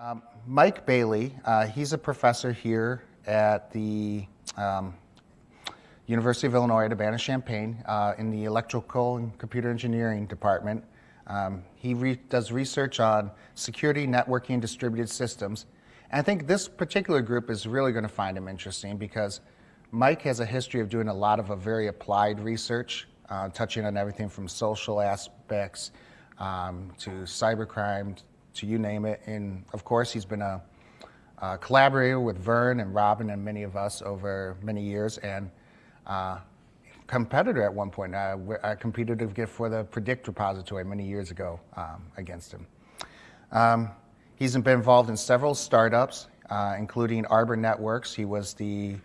Um, Mike Bailey, uh, he's a professor here at the um, University of Illinois at Urbana-Champaign uh, in the Electrical and Computer Engineering Department. Um, he re does research on security, networking, and distributed systems. And I think this particular group is really going to find him interesting because Mike has a history of doing a lot of a very applied research, uh, touching on everything from social aspects um, to cybercrime to you name it. And of course, he's been a, a collaborator with Vern and Robin and many of us over many years, and uh, competitor at one point. Uh, I competed for the Predict repository many years ago um, against him. Um, he's been involved in several startups, uh, including Arbor Networks. He was the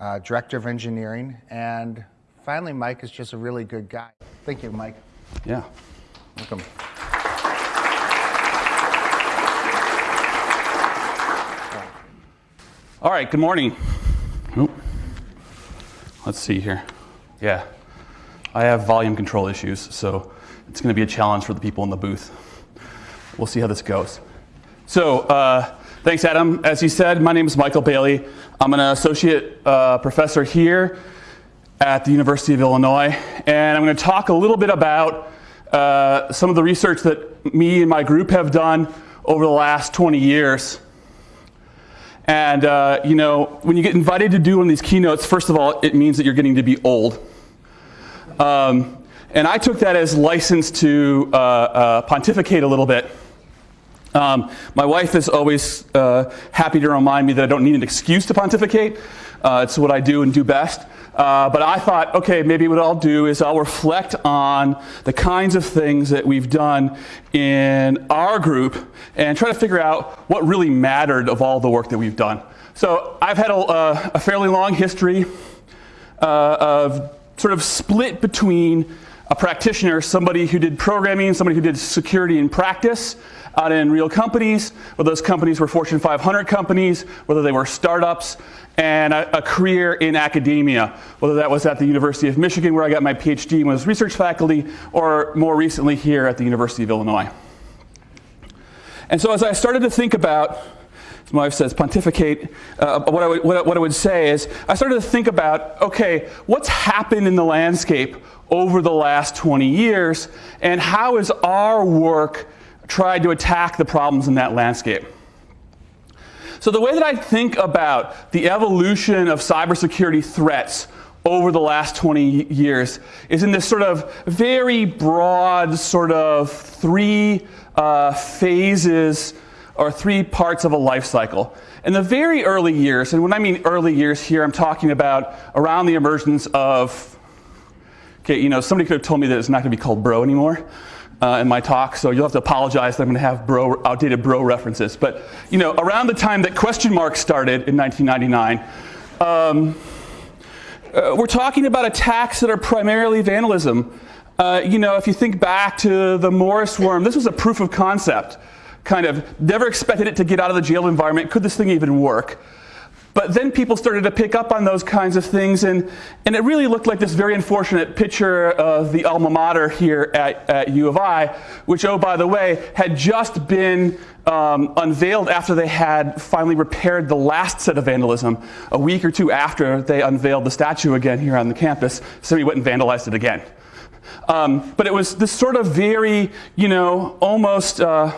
uh, director of engineering, and finally, Mike is just a really good guy. Thank you, Mike. Yeah. Welcome. All right, good morning. Let's see here. Yeah, I have volume control issues, so it's going to be a challenge for the people in the booth. We'll see how this goes. So, uh, thanks, Adam. As you said, my name is Michael Bailey. I'm an associate uh, professor here at the University of Illinois, and I'm going to talk a little bit about uh, some of the research that me and my group have done over the last 20 years and uh, you know, when you get invited to do one of these keynotes, first of all, it means that you're getting to be old. Um, and I took that as license to uh, uh, pontificate a little bit. Um, my wife is always uh, happy to remind me that I don't need an excuse to pontificate. Uh, it's what I do and do best. Uh, but I thought, okay, maybe what I'll do is I'll reflect on the kinds of things that we've done in our group and try to figure out what really mattered of all the work that we've done. So I've had a, uh, a fairly long history uh, of sort of split between a practitioner, somebody who did programming, somebody who did security in practice, out in real companies, whether those companies were Fortune 500 companies, whether they were startups, and a, a, career in academia, whether that was at the University of Michigan where I got my PhD and was research faculty, or more recently here at the University of Illinois. And so as I started to think about, my wife says, pontificate, uh, what, I would, what, I would say is, I started to think about, okay, what's happened in the landscape over the last 20 years, and how is our work tried to attack the problems in that landscape. So the way that I think about the evolution of cybersecurity threats over the last 20 years is in this sort of very broad sort of three uh, phases or three parts of a life cycle. In the very early years, and when I mean early years here, I'm talking about around the emergence of, okay, you know, somebody could have told me that it's not going to be called bro anymore uh, in my talk, so you'll have to apologize that I'm going to have bro, outdated bro references. But you know, around the time that question marks started in 1999, um, uh, we're talking about attacks that are primarily vandalism. Uh, you know, if you think back to the Morris worm, this was a proof of concept. Kind of never expected it to get out of the jail environment. Could this thing even work? But then people started to pick up on those kinds of things, and, and it really looked like this very unfortunate picture of the alma mater here at, at U of I, which, oh, by the way, had just been um, unveiled after they had finally repaired the last set of vandalism, a week or two after they unveiled the statue again here on the campus. Somebody went and vandalized it again. Um, but it was this sort of very, you know, almost, uh,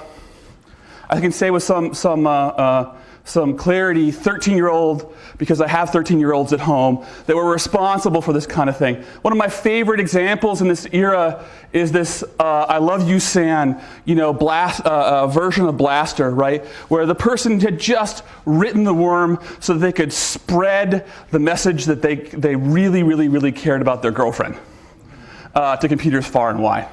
I can say with some, some uh, uh, some clarity 13 year old, because I have 13 year olds at home, that were responsible for this kind of thing. One of my favorite examples in this era is this uh, I Love You San, you know, blast, uh, uh, version of Blaster, right? Where the person had just written the worm so that they could spread the message that they, they really, really, really cared about their girlfriend uh, to computers far and wide.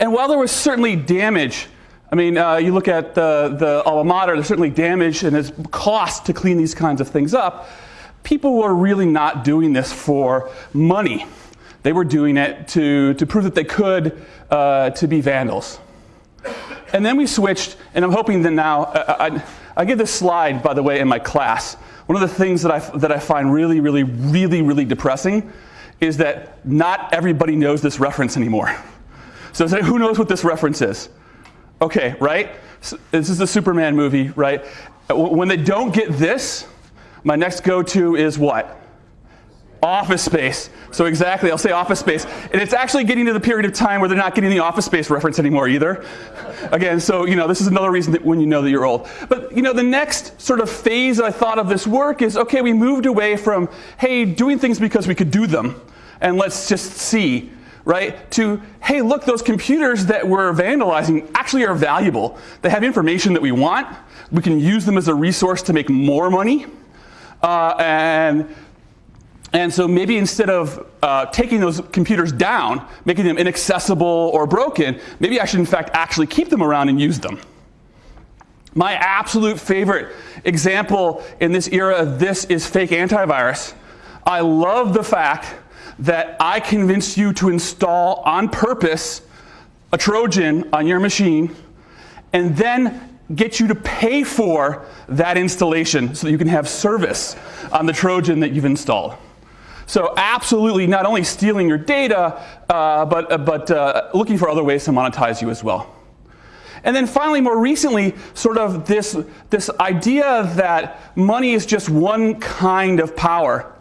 And while there was certainly damage I mean, uh, you look at the, the alma mater, there's certainly damage and there's cost to clean these kinds of things up. People were really not doing this for money. They were doing it to, to prove that they could uh, to be vandals. And then we switched, and I'm hoping that now, uh, I, I give this slide, by the way, in my class. One of the things that I, that I find really, really, really, really depressing is that not everybody knows this reference anymore. So who knows what this reference is? Okay, right? So this is the Superman movie, right? Uh, when they don't get this, my next go-to is what? Office Space. So exactly, I'll say Office Space. And it's actually getting to the period of time where they're not getting the Office Space reference anymore either. Again, so you know, this is another reason that when you know that you're old. But you know, the next sort of phase I thought of this work is, okay, we moved away from, hey, doing things because we could do them, and let's just see, right? To, hey, look, those computers that we're vandalizing actually are valuable. They have information that we want. We can use them as a resource to make more money. Uh, and and so maybe instead of uh, taking those computers down, making them inaccessible or broken, maybe I should in fact actually keep them around and use them. My absolute favorite example in this era of this is fake antivirus. I love the fact that I convinced you to install on purpose a Trojan on your machine and then get you to pay for that installation so that you can have service on the Trojan that you've installed. So absolutely not only stealing your data, uh, but, uh, but uh, looking for other ways to monetize you as well. And then finally, more recently, sort of this, this idea that money is just one kind of power,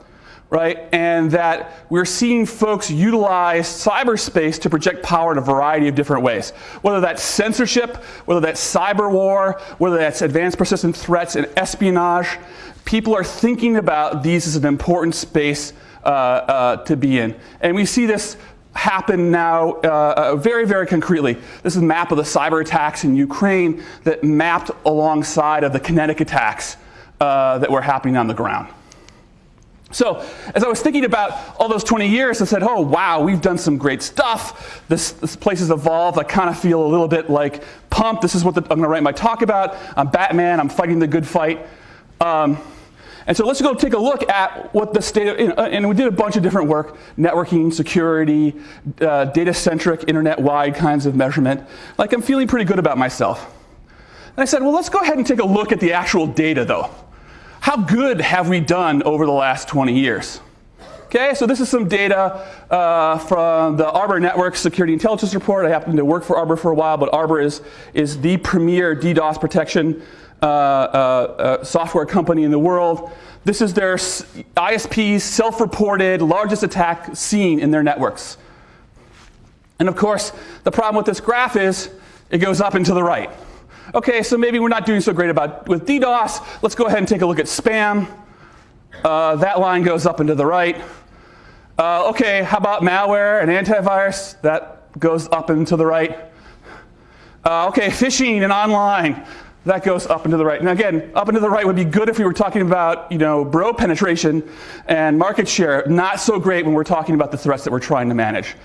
right? And that we're seeing folks utilize cyberspace to project power in a variety of different ways. Whether that's censorship, whether that's cyber war, whether that's advanced persistent threats and espionage, people are thinking about these as an important space uh, uh, to be in. And we see this happen now uh, uh, very, very concretely. This is a map of the cyber attacks in Ukraine that mapped alongside of the kinetic attacks uh, that were happening on the ground. So as I was thinking about all those 20 years, I said, oh, wow, we've done some great stuff. This, this place has evolved. I kind of feel a little bit like pumped. This is what the, I'm going to write my talk about. I'm Batman. I'm fighting the good fight. Um, and so let's go take a look at what the state of, and we did a bunch of different work, networking, security, uh, data-centric, internet-wide kinds of measurement. Like I'm feeling pretty good about myself. And I said, well, let's go ahead and take a look at the actual data though. How good have we done over the last 20 years? Okay, so this is some data uh, from the Arbor Network Security Intelligence Report. I happened to work for Arbor for a while, but Arbor is, is the premier DDoS protection uh, uh, uh, software company in the world. This is their ISP's self-reported largest attack seen in their networks. And of course, the problem with this graph is it goes up and to the right. Okay, so maybe we're not doing so great about with DDoS. Let's go ahead and take a look at spam. Uh, that line goes up and to the right. Uh, okay, how about malware and antivirus? That goes up and to the right. Uh, okay, phishing and online that goes up and to the right. Now again, up and to the right would be good if we were talking about, you know, bro penetration and market share. Not so great when we're talking about the threats that we're trying to manage.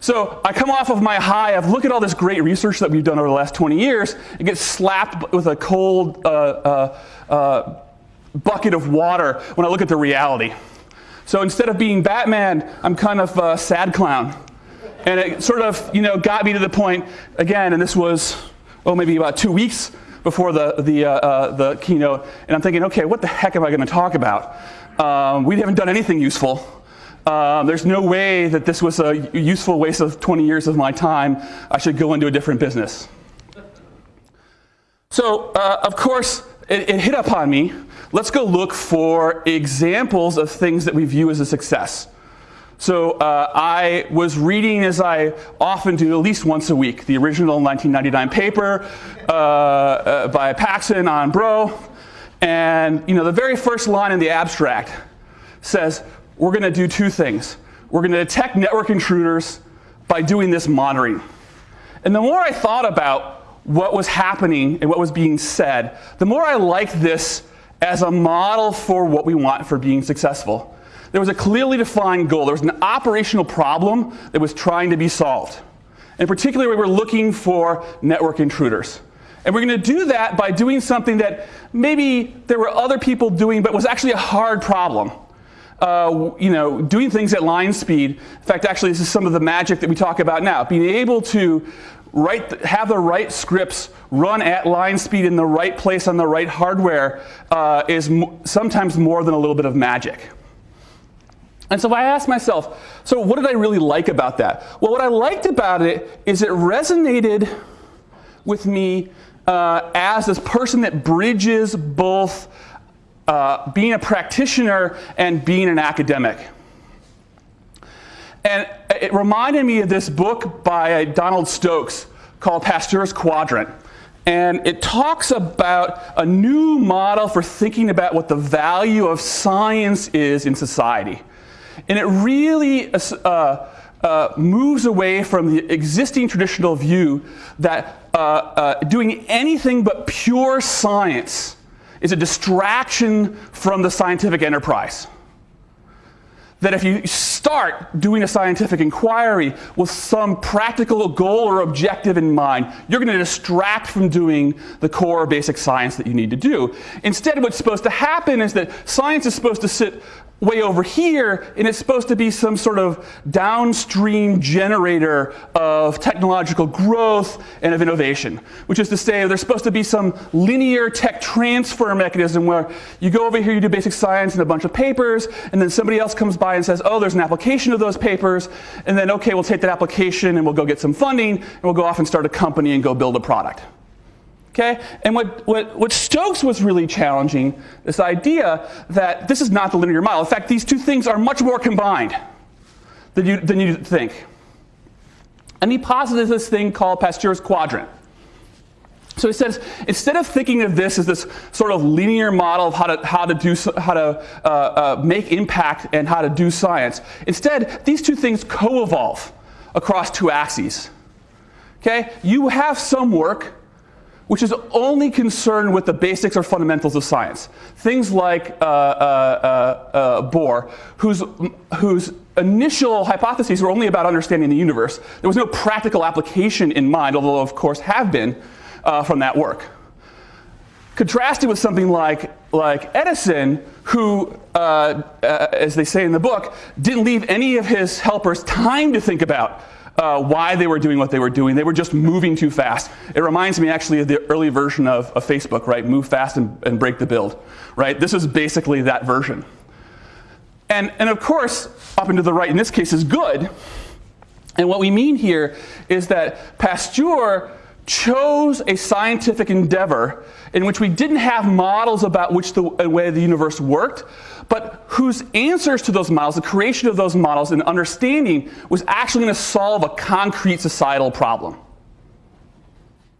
So I come off of my high of look at all this great research that we've done over the last 20 years and get slapped with a cold uh, uh, uh, bucket of water when I look at the reality. So instead of being Batman, I'm kind of a sad clown. And it sort of, you know, got me to the point, again, and this was, oh, maybe about two weeks before the, the, uh, uh, the keynote, and I'm thinking, okay, what the heck am I going to talk about? Um, we haven't done anything useful. Um, there's no way that this was a useful waste of 20 years of my time. I should go into a different business. So, uh, of course, it, it hit upon me. Let's go look for examples of things that we view as a success. So uh, I was reading, as I often do, at least once a week, the original 1999 paper uh, uh, by Paxson on Bro. And you know, the very first line in the abstract says, we're going to do two things. We're going to detect network intruders by doing this monitoring. And the more I thought about what was happening and what was being said, the more I liked this as a model for what we want for being successful there was a clearly defined goal. There was an operational problem that was trying to be solved. And particularly, we were looking for network intruders. And we're going to do that by doing something that maybe there were other people doing, but was actually a hard problem. Uh, you know, doing things at line speed. In fact, actually, this is some of the magic that we talk about now. Being able to write, have the right scripts run at line speed in the right place on the right hardware uh, is sometimes more than a little bit of magic. And so I asked myself, so what did I really like about that? Well, what I liked about it is it resonated with me uh, as this person that bridges both uh, being a practitioner and being an academic. And it reminded me of this book by Donald Stokes called Pasteur's Quadrant. And it talks about a new model for thinking about what the value of science is in society. And it really uh, uh, moves away from the existing traditional view that uh, uh, doing anything but pure science is a distraction from the scientific enterprise that if you start doing a scientific inquiry with some practical goal or objective in mind, you're going to distract from doing the core basic science that you need to do. Instead, what's supposed to happen is that science is supposed to sit way over here, and it's supposed to be some sort of downstream generator of technological growth and of innovation. Which is to say, there's supposed to be some linear tech transfer mechanism where you go over here, you do basic science and a bunch of papers, and then somebody else comes by and says, oh, there's an application of those papers, and then, okay, we'll take that application and we'll go get some funding, and we'll go off and start a company and go build a product. Okay? And what, what, what Stokes was really challenging, this idea that this is not the linear model. In fact, these two things are much more combined than you, than you think. And he posited this thing called Pasteur's quadrant. So he says, instead of thinking of this as this sort of linear model of how to, how to, do, how to uh, uh, make impact and how to do science, instead, these two things co-evolve across two axes. Okay? You have some work which is only concerned with the basics or fundamentals of science. Things like uh, uh, uh, uh, Bohr, whose, whose initial hypotheses were only about understanding the universe. There was no practical application in mind, although of course have been uh, from that work. Contrasted with something like, like Edison, who, uh, as they say in the book, didn't leave any of his helpers time to think about uh, why they were doing what they were doing. They were just moving too fast. It reminds me actually of the early version of, of Facebook, right? Move fast and, and break the build, right? This is basically that version. And, and of course, up and to the right in this case is good. And what we mean here is that Pasteur chose a scientific endeavor in which we didn't have models about which the way the universe worked, but whose answers to those models, the creation of those models and understanding was actually going to solve a concrete societal problem.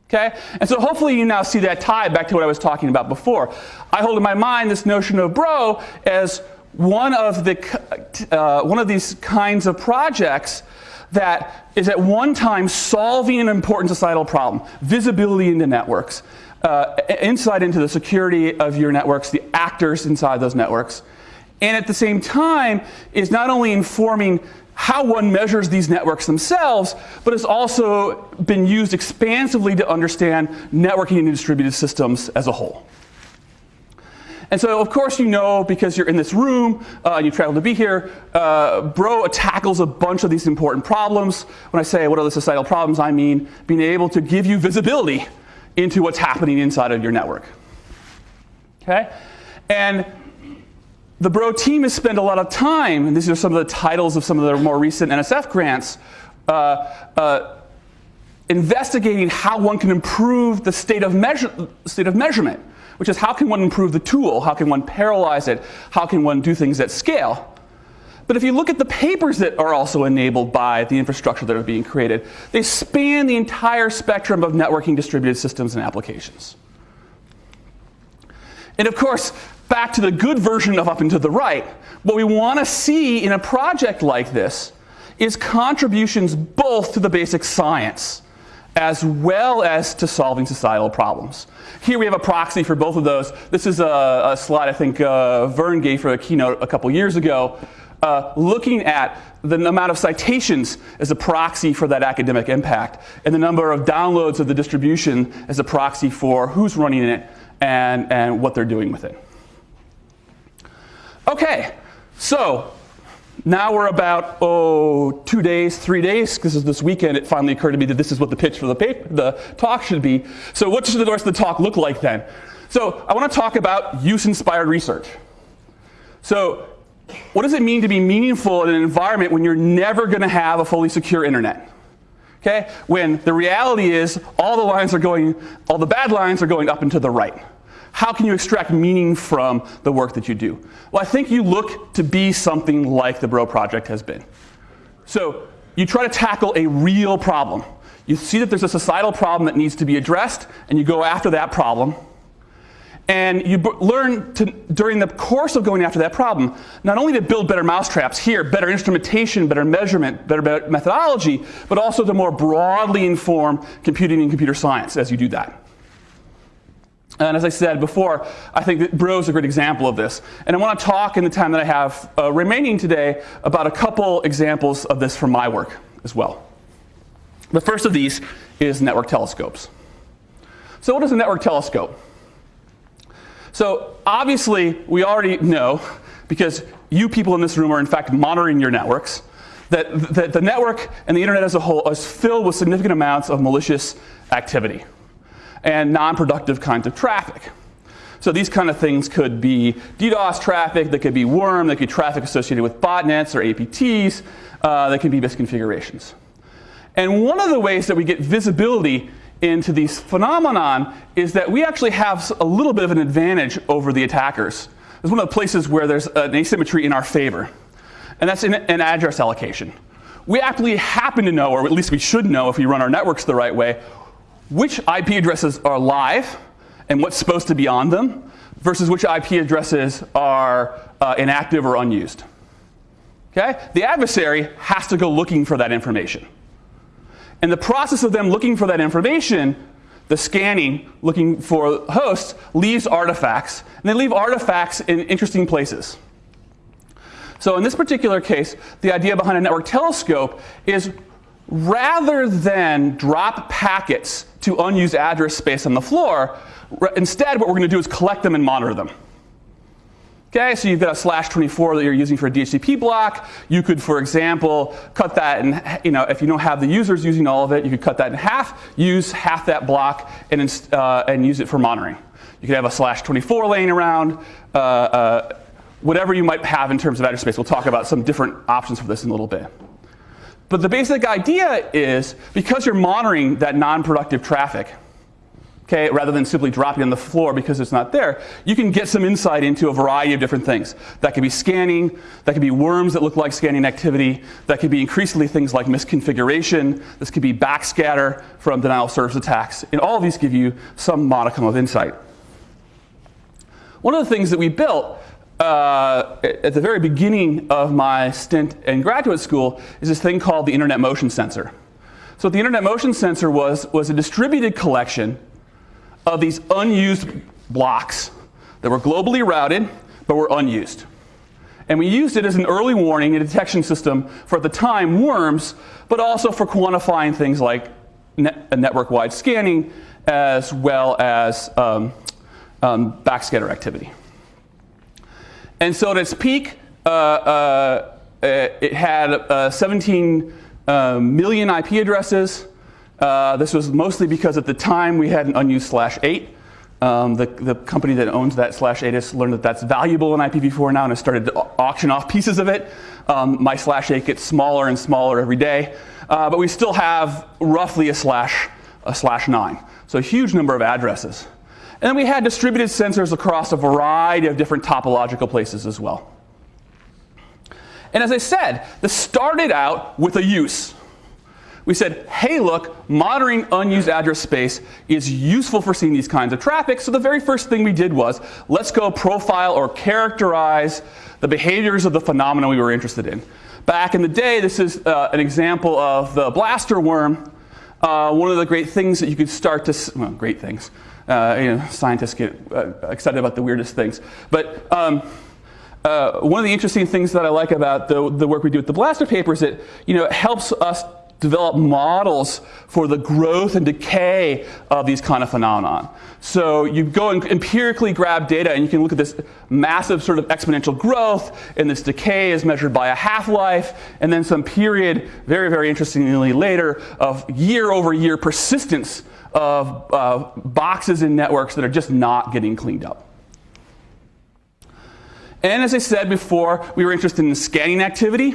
Okay? And so hopefully you now see that tie back to what I was talking about before. I hold in my mind this notion of Bro as one of, the, uh, one of these kinds of projects that is at one time solving an important societal problem, visibility into networks, uh, insight into the security of your networks, the actors inside those networks, and at the same time is not only informing how one measures these networks themselves, but has also been used expansively to understand networking and distributed systems as a whole. And so, of course, you know, because you're in this room uh, and you traveled to be here, uh, Bro tackles a bunch of these important problems. When I say what are the societal problems, I mean being able to give you visibility into what's happening inside of your network. Okay? And the Bro team has spent a lot of time, and these are some of the titles of some of their more recent NSF grants, uh, uh, investigating how one can improve the state of, measure, state of measurement, which is how can one improve the tool, how can one parallelize it, how can one do things at scale. But if you look at the papers that are also enabled by the infrastructure that are being created, they span the entire spectrum of networking distributed systems and applications. And of course, back to the good version of up and to the right, what we want to see in a project like this is contributions both to the basic science as well as to solving societal problems. Here we have a proxy for both of those. This is a, a slide I think uh, Vern gave for a keynote a couple years ago, uh, looking at the amount of citations as a proxy for that academic impact, and the number of downloads of the distribution as a proxy for who's running it and, and what they're doing with it. Okay, so now we're about, oh, two days, three days, because this weekend it finally occurred to me that this is what the pitch for the, paper, the talk should be. So what should the rest of the talk look like then? So I want to talk about use-inspired research. So what does it mean to be meaningful in an environment when you're never going to have a fully secure internet? Okay? When the reality is all the lines are going, all the bad lines are going up and to the right. How can you extract meaning from the work that you do? Well, I think you look to be something like the Bro Project has been. So you try to tackle a real problem. You see that there's a societal problem that needs to be addressed, and you go after that problem. And you learn to, during the course of going after that problem, not only to build better mousetraps here, better instrumentation, better measurement, better, better methodology, but also to more broadly inform computing and computer science as you do that. And as I said before, I think that Bro is a great example of this. And I want to talk in the time that I have uh, remaining today about a couple examples of this from my work as well. The first of these is network telescopes. So what is a network telescope? So obviously, we already know, because you people in this room are in fact monitoring your networks, that, that the network and the internet as a whole is filled with significant amounts of malicious activity and non-productive kinds of traffic. So these kind of things could be DDoS traffic, that could be worm, that could be traffic associated with botnets or APTs, uh, that can be misconfigurations. And one of the ways that we get visibility into these phenomenon is that we actually have a little bit of an advantage over the attackers. It's one of the places where there's an asymmetry in our favor. And that's in an address allocation. We actually happen to know, or at least we should know if we run our networks the right way, which IP addresses are live and what's supposed to be on them versus which IP addresses are uh, inactive or unused. Okay? The adversary has to go looking for that information. And the process of them looking for that information, the scanning, looking for hosts, leaves artifacts. And they leave artifacts in interesting places. So in this particular case, the idea behind a network telescope is rather than drop packets to unused address space on the floor, instead what we're going to do is collect them and monitor them. Okay, so you've got a slash 24 that you're using for a DHCP block. You could, for example, cut that and you know, if you don't have the users using all of it, you could cut that in half, use half that block, and, uh, and use it for monitoring. You could have a slash 24 laying around, uh, uh, whatever you might have in terms of address space. We'll talk about some different options for this in a little bit. But the basic idea is because you're monitoring that non-productive traffic, okay, rather than simply dropping on the floor because it's not there, you can get some insight into a variety of different things. That could be scanning, that could be worms that look like scanning activity, that could be increasingly things like misconfiguration, this could be backscatter from denial of service attacks, and all of these give you some modicum of insight. One of the things that we built uh, at the very beginning of my stint in graduate school is this thing called the Internet Motion Sensor. So what the Internet Motion Sensor was, was a distributed collection of these unused blocks that were globally routed but were unused. And we used it as an early warning and detection system for at the time worms, but also for quantifying things like net, network-wide scanning as well as um, um, backscatter activity. And so at its peak, uh, uh, it had uh, 17 uh, million IP addresses, uh, this was mostly because at the time we had an unused slash 8. Um, the, the company that owns that slash 8 has learned that that's valuable in IPv4 now and has started to auction off pieces of it. Um, my slash 8 gets smaller and smaller every day. Uh, but we still have roughly a slash, a slash 9. So a huge number of addresses. And then we had distributed sensors across a variety of different topological places as well. And as I said, this started out with a use we said, hey, look, monitoring unused address space is useful for seeing these kinds of traffic. So the very first thing we did was, let's go profile or characterize the behaviors of the phenomena we were interested in. Back in the day, this is uh, an example of the blaster worm. Uh, one of the great things that you could start to, well, great things. Uh, you know, scientists get uh, excited about the weirdest things. But um, uh, one of the interesting things that I like about the, the work we do with the blaster paper is that you know, it helps us develop models for the growth and decay of these kind of phenomenon. So you go and empirically grab data and you can look at this massive sort of exponential growth and this decay is measured by a half-life and then some period, very, very interestingly later, of year over year persistence of uh, boxes in networks that are just not getting cleaned up. And as I said before, we were interested in scanning activity.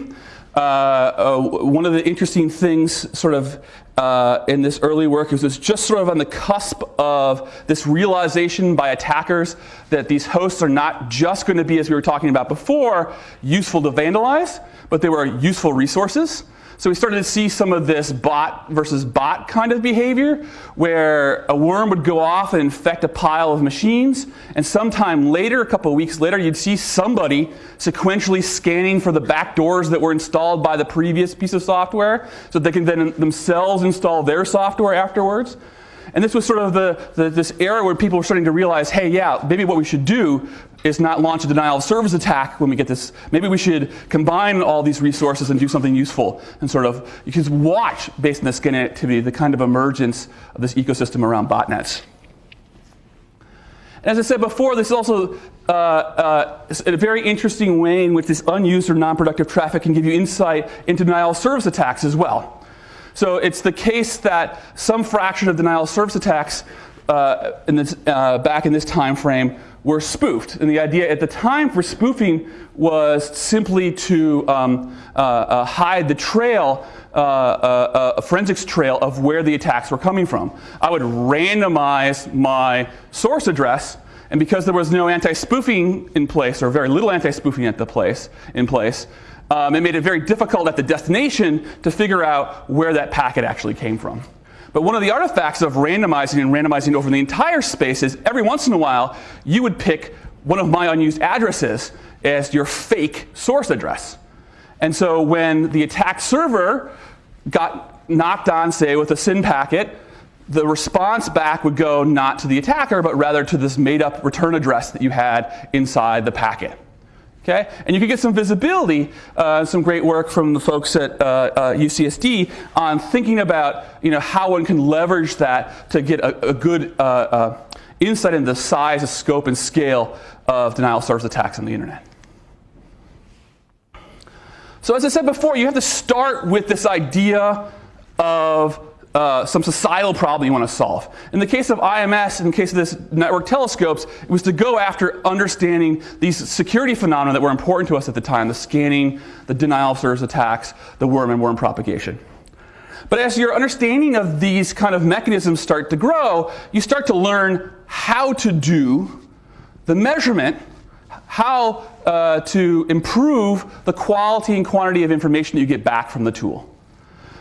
Uh, uh, one of the interesting things, sort of, uh, in this early work is it's just sort of on the cusp of this realization by attackers that these hosts are not just going to be, as we were talking about before, useful to vandalize, but they were useful resources. So we started to see some of this bot versus bot kind of behavior where a worm would go off and infect a pile of machines and sometime later, a couple of weeks later, you'd see somebody sequentially scanning for the back doors that were installed by the previous piece of software so they can then themselves install their software afterwards. And this was sort of the, the, this era where people were starting to realize, hey, yeah, maybe what we should do is not launch a denial of service attack when we get this. Maybe we should combine all these resources and do something useful and sort of, you can watch, based on the scan activity, the kind of emergence of this ecosystem around botnets. And as I said before, this is also uh, uh, a very interesting way in which this unused or non-productive traffic can give you insight into denial of service attacks as well. So it's the case that some fraction of denial of service attacks uh, in this, uh, back in this time frame were spoofed. And the idea at the time for spoofing was simply to um, uh, uh hide the trail, uh, uh, a forensics trail of where the attacks were coming from. I would randomize my source address and because there was no anti-spoofing in place, or very little anti-spoofing at the place in place, um, it made it very difficult at the destination to figure out where that packet actually came from. But one of the artifacts of randomizing and randomizing over the entire space is every once in a while, you would pick one of my unused addresses as your fake source address. And so when the attack server got knocked on, say, with a SYN packet, the response back would go not to the attacker, but rather to this made up return address that you had inside the packet. Okay? And you can get some visibility, uh, some great work from the folks at uh, uh, UCSD on thinking about you know, how one can leverage that to get a, a good uh, uh, insight into the size, the scope, and scale of denial of service attacks on the internet. So as I said before, you have to start with this idea of uh, some societal problem you want to solve. In the case of IMS, in the case of this network telescopes, it was to go after understanding these security phenomena that were important to us at the time, the scanning, the denial of service attacks, the worm and worm propagation. But as your understanding of these kind of mechanisms start to grow, you start to learn how to do the measurement, how uh, to improve the quality and quantity of information that you get back from the tool.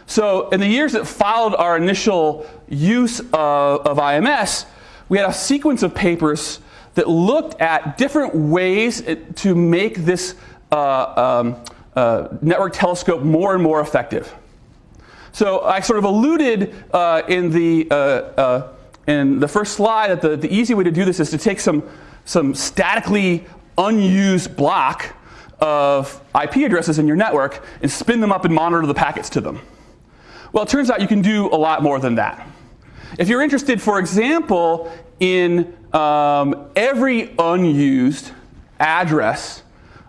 So in the years that followed our initial use of, of IMS, we had a sequence of papers that looked at different ways to make this uh, um, uh, network telescope more and more effective. So I sort of alluded uh, in, the, uh, uh, in the first slide that the, the easy way to do this is to take some, some statically unused block of IP addresses in your network and spin them up and monitor the packets to them. Well, it turns out you can do a lot more than that. If you're interested, for example, in um, every unused address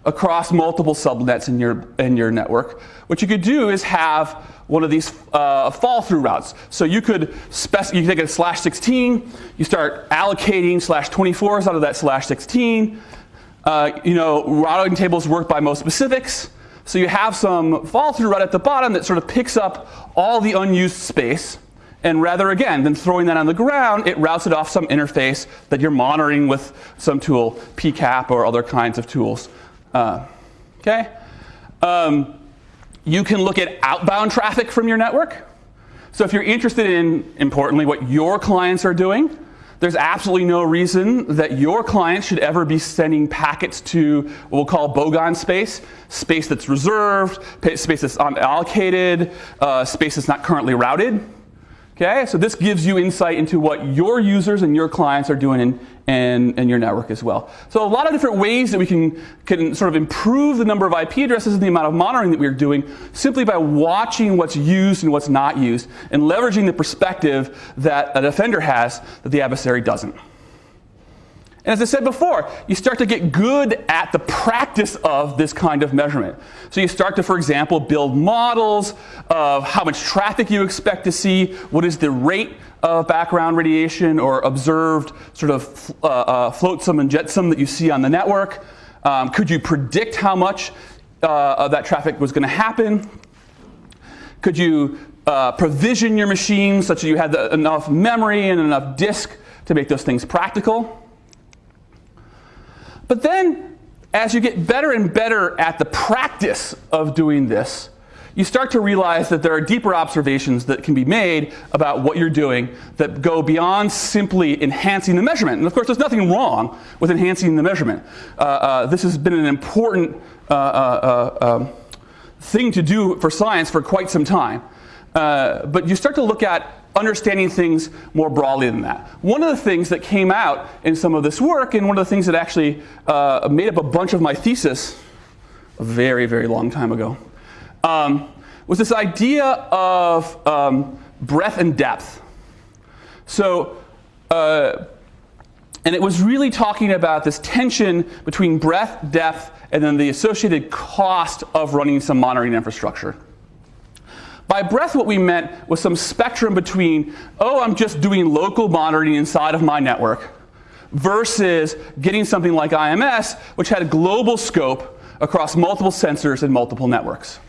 across multiple subnets in your, in your network, what you could do is have one of these uh, fall through routes. So you could you take a slash 16, you start allocating slash 24s out of that slash 16. Uh, you know, routing tables work by most specifics. So you have some fall through right at the bottom that sort of picks up all the unused space. And rather, again, than throwing that on the ground, it routes it off some interface that you're monitoring with some tool, PCAP or other kinds of tools. Uh, okay? Um, you can look at outbound traffic from your network. So if you're interested in, importantly, what your clients are doing, there's absolutely no reason that your client should ever be sending packets to what we'll call bogon space, space that's reserved, space that's unallocated, uh, space that's not currently routed. Okay, so this gives you insight into what your users and your clients are doing in, in, in, your network as well. So a lot of different ways that we can, can sort of improve the number of IP addresses and the amount of monitoring that we're doing simply by watching what's used and what's not used and leveraging the perspective that a defender has that the adversary doesn't. And as I said before, you start to get good at the practice of this kind of measurement. So you start to, for example, build models of how much traffic you expect to see, what is the rate of background radiation or observed sort of uh, uh, flotsam and jetsam that you see on the network. Um, could you predict how much uh, of that traffic was going to happen? Could you uh, provision your machine such that you had the, enough memory and enough disk to make those things practical? But then, as you get better and better at the practice of doing this, you start to realize that there are deeper observations that can be made about what you're doing that go beyond simply enhancing the measurement. And of course, there's nothing wrong with enhancing the measurement. Uh, uh, this has been an important uh, uh, uh um, thing to do for science for quite some time. Uh, but you start to look at understanding things more broadly than that. One of the things that came out in some of this work, and one of the things that actually made up a bunch of my thesis a very, very long time ago, um, was this idea of um, breadth and depth. So, uh, and it was really talking about this tension between breadth, depth, and then the associated cost of running some monitoring infrastructure. By breadth, what we meant was some spectrum between, oh, I'm just doing local monitoring inside of my network, versus getting something like IMS, which had a global scope across multiple sensors and multiple networks.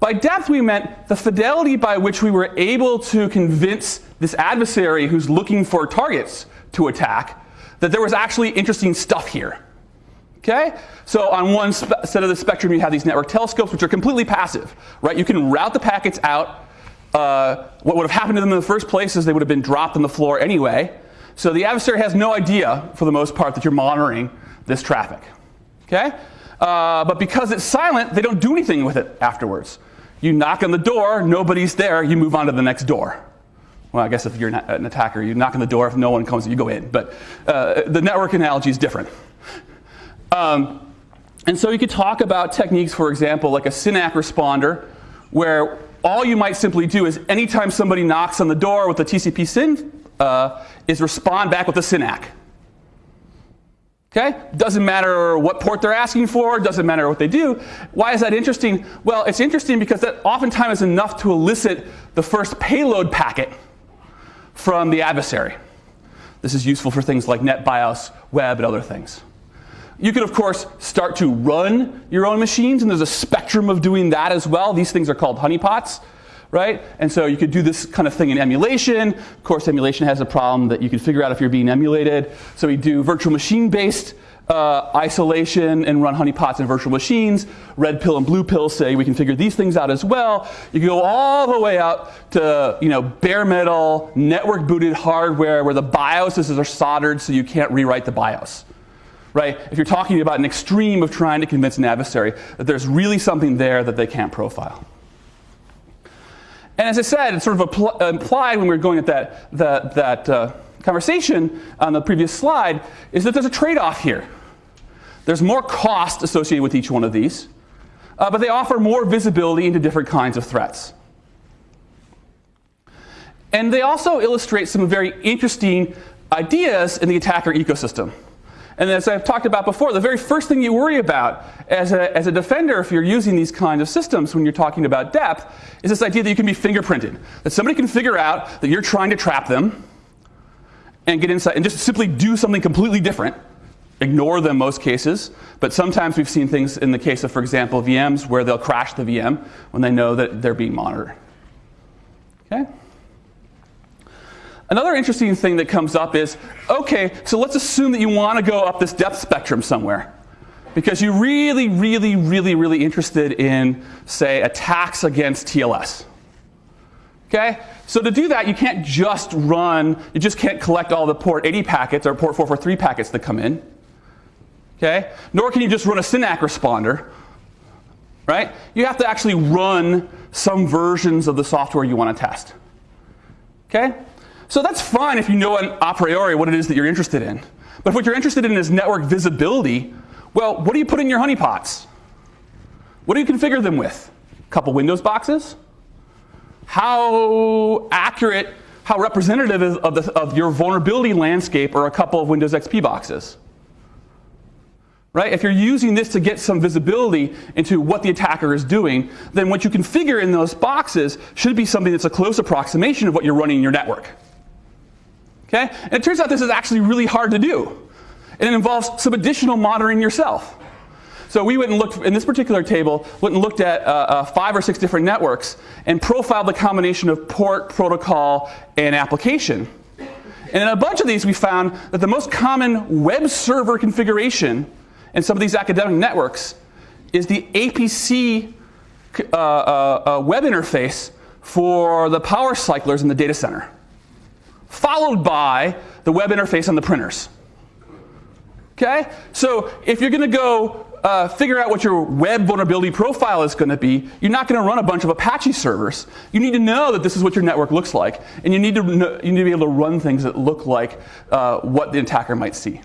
By depth, we meant the fidelity by which we were able to convince this adversary who's looking for targets to attack that there was actually interesting stuff here. Okay? So on one set of the spectrum, you have these network telescopes, which are completely passive, right? You can route the packets out. Uh, what would have happened to them in the first place is they would have been dropped on the floor anyway. So the adversary has no idea, for the most part, that you're monitoring this traffic. Okay? Uh, but because it's silent, they don't do anything with it afterwards. You knock on the door, nobody's there, you move on to the next door. Well, I guess if you're an attacker, you knock on the door, if no one comes, you go in. But uh, the network analogy is different. Um, and so you could talk about techniques, for example, like a SYN-ACK responder, where all you might simply do is anytime somebody knocks on the door with a TCP SYN, uh, is respond back with a SYN-ACK. Okay? Doesn't matter what port they're asking for, doesn't matter what they do. Why is that interesting? Well, it's interesting because that oftentimes is enough to elicit the first payload packet from the adversary. This is useful for things like NetBIOS, web, and other things. You can, of course, start to run your own machines, and there's a spectrum of doing that as well. These things are called honeypots right? And so you could do this kind of thing in emulation. Of course, emulation has a problem that you can figure out if you're being emulated. So we do virtual machine-based uh, isolation and run honeypots in virtual machines. Red pill and blue pill say we can figure these things out as well. You can go all the way out to you know bare metal, network booted hardware where the BIOSes are soldered so you can't rewrite the BIOS. Right? If you're talking about an extreme of trying to convince an adversary that there's really something there that they can't profile. And as I said, it's sort of implied when we were going at that, that, that uh, conversation on the previous slide, is that there's a trade-off here. There's more cost associated with each one of these, uh, but they offer more visibility into different kinds of threats. And they also illustrate some very interesting ideas in the attacker ecosystem. And as I've talked about before, the very first thing you worry about as a, as a defender, if you're using these kinds of systems when you're talking about depth, is this idea that you can be fingerprinted. That somebody can figure out that you're trying to trap them and get inside and just simply do something completely different. Ignore them most cases, but sometimes we've seen things in the case of, for example, VMs where they'll crash the VM when they know that they're being monitored. Okay? Another interesting thing that comes up is, okay, so let's assume that you want to go up this depth spectrum somewhere. Because you're really, really, really, really interested in, say, attacks against TLS. Okay? So to do that, you can't just run, you just can't collect all the port 80 packets or port 443 packets that come in. Okay? Nor can you just run a SYN-ACK responder. Right? You have to actually run some versions of the software you want to test. Okay? So that's fine if you know a priori what it is that you're interested in. But if what you're interested in is network visibility, well, what do you put in your honeypots? What do you configure them with? A couple Windows boxes? How accurate, how representative is of, the, of your vulnerability landscape are a couple of Windows XP boxes? Right? If you're using this to get some visibility into what the attacker is doing, then what you configure in those boxes should be something that's a close approximation of what you're running in your network. Okay? And it turns out this is actually really hard to do. And it involves some additional monitoring yourself. So we went and looked in this particular table, went and looked at uh, uh, five or six different networks and profiled the combination of port, protocol, and application. And in a bunch of these, we found that the most common web server configuration in some of these academic networks is the APC uh, uh, uh, web interface for the power cyclers in the data center, followed by the web interface on the printers. Okay? So if you're going to go uh, figure out what your web vulnerability profile is going to be, you're not going to run a bunch of Apache servers. You need to know that this is what your network looks like, and you need to know, you need to be able to run things that look like uh, what the attacker might see.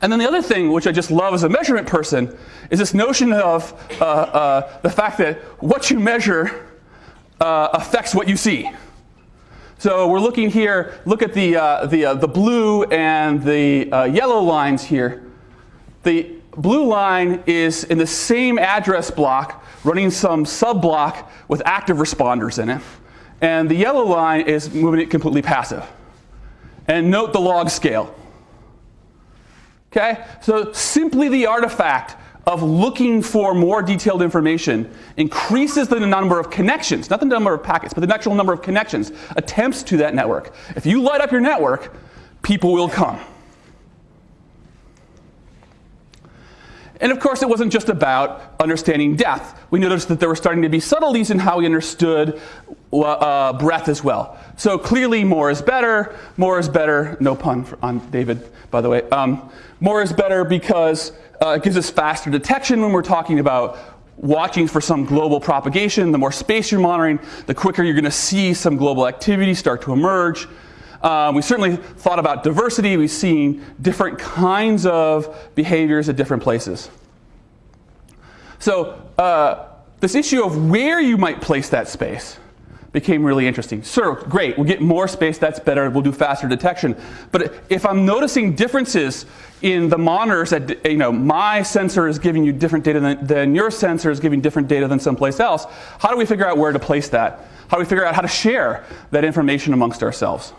And then the other thing, which I just love as a measurement person, is this notion of uh, uh the fact that what you measure uh, affects what you see. So we're looking here, look at the, uh, the, uh, the blue and the uh, yellow lines here. The blue line is in the same address block running some sub block with active responders in it. And the yellow line is moving it completely passive. And note the log scale. Okay? So simply the artifact of looking for more detailed information increases the number of connections, not the number of packets, but the actual number of connections, attempts to that network. If you light up your network, people will come. And of course, it wasn't just about understanding depth. We noticed that there were starting to be subtleties in how we understood uh, breadth as well. So clearly, more is better. More is better. No pun on David, by the way. Um, more is better because uh, it gives us faster detection when we're talking about watching for some global propagation. The more space you're monitoring, the quicker you're going to see some global activity start to emerge. Um, we certainly thought about diversity. We've seen different kinds of behaviors at different places. So uh, this issue of where you might place that space became really interesting. Sure, great, we'll get more space, that's better, we'll do faster detection. But if I'm noticing differences in the monitors that, you know, my sensor is giving you different data than, than your sensor is giving different data than someplace else, how do we figure out where to place that? How do we figure out how to share that information amongst ourselves?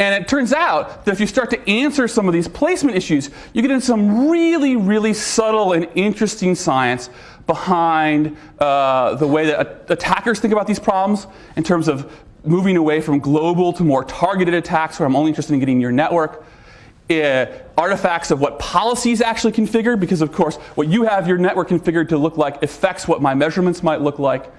And it turns out that if you start to answer some of these placement issues, you get into some really, really subtle and interesting science behind uh, the way that attackers think about these problems in terms of moving away from global to more targeted attacks where I'm only interested in getting your network. Uh, artifacts of what policies actually configure, because of course what you have your network configured to look like affects what my measurements might look like.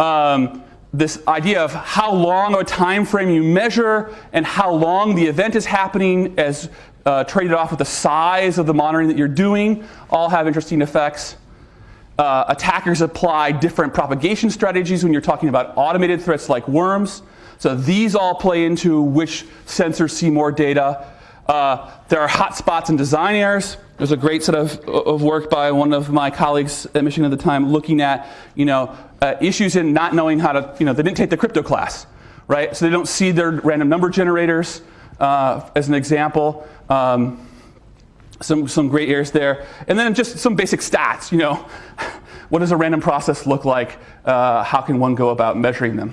Um, this idea of how long a time frame you measure and how long the event is happening as uh, traded off with the size of the monitoring that you're doing all have interesting effects. Uh, attackers apply different propagation strategies when you're talking about automated threats like worms. So these all play into which sensors see more data. Uh, there are hotspots and design errors. There's a great set of, of work by one of my colleagues at Michigan at the time looking at, you know, uh, issues in not knowing how to, you know, they didn't take the crypto class, right? So they don't see their random number generators uh, as an example. Um, some, some great errors there. And then just some basic stats, you know. what does a random process look like? Uh, how can one go about measuring them?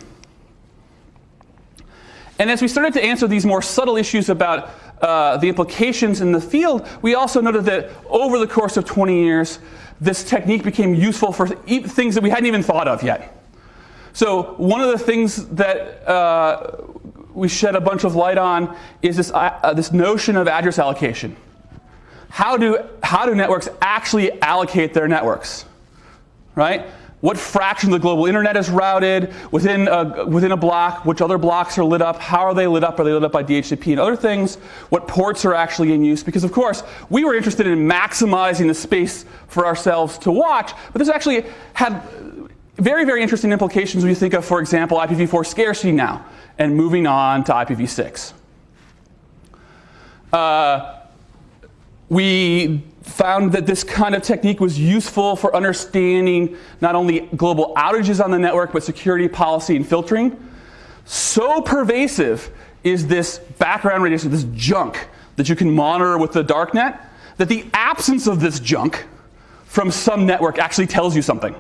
And as we started to answer these more subtle issues about uh, the implications in the field, we also noted that over the course of 20 years, this technique became useful for things that we hadn't even thought of yet. So one of the things that uh, we shed a bunch of light on is this, uh, this notion of address allocation how do, how do networks actually allocate their networks? Right? What fraction of the global internet is routed within a, within a block? Which other blocks are lit up? How are they lit up? Are they lit up by DHCP and other things? What ports are actually in use? Because of course, we were interested in maximizing the space for ourselves to watch, but this actually had very, very interesting implications when you think of, for example, IPv4 scarcity now and moving on to IPv6. Uh, we found that this kind of technique was useful for understanding not only global outages on the network, but security policy and filtering. So pervasive is this background radiation, this junk that you can monitor with the darknet, that the absence of this junk from some network actually tells you something.